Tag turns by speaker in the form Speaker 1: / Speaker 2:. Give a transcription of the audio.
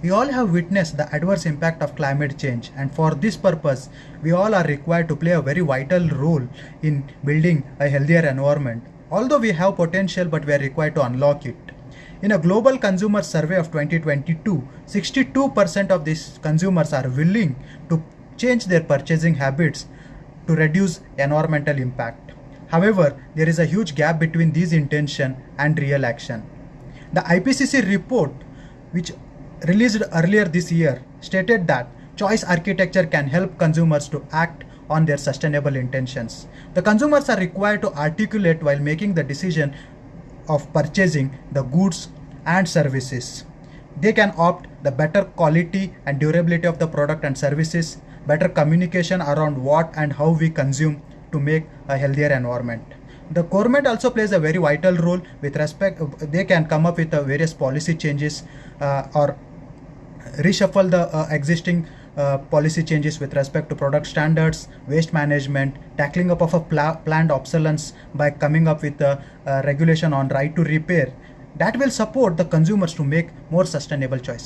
Speaker 1: We all have witnessed the adverse impact of climate change, and for this purpose, we all are required to play a very vital role in building a healthier environment. Although we have potential, but we are required to unlock it. In a global consumer survey of 2022, 62% of these consumers are willing to change their purchasing habits to reduce environmental impact. However, there is a huge gap between these intention and real action. The IPCC report, which released earlier this year, stated that choice architecture can help consumers to act on their sustainable intentions. The consumers are required to articulate while making the decision of purchasing the goods and services. They can opt the better quality and durability of the product and services, better communication around what and how we consume to make a healthier environment. The government also plays a very vital role with respect, they can come up with various policy changes uh, or reshuffle the uh, existing uh, policy changes with respect to product standards, waste management, tackling up of a pla planned obsolescence by coming up with a, a regulation on right to repair that will support the consumers to make more sustainable choices.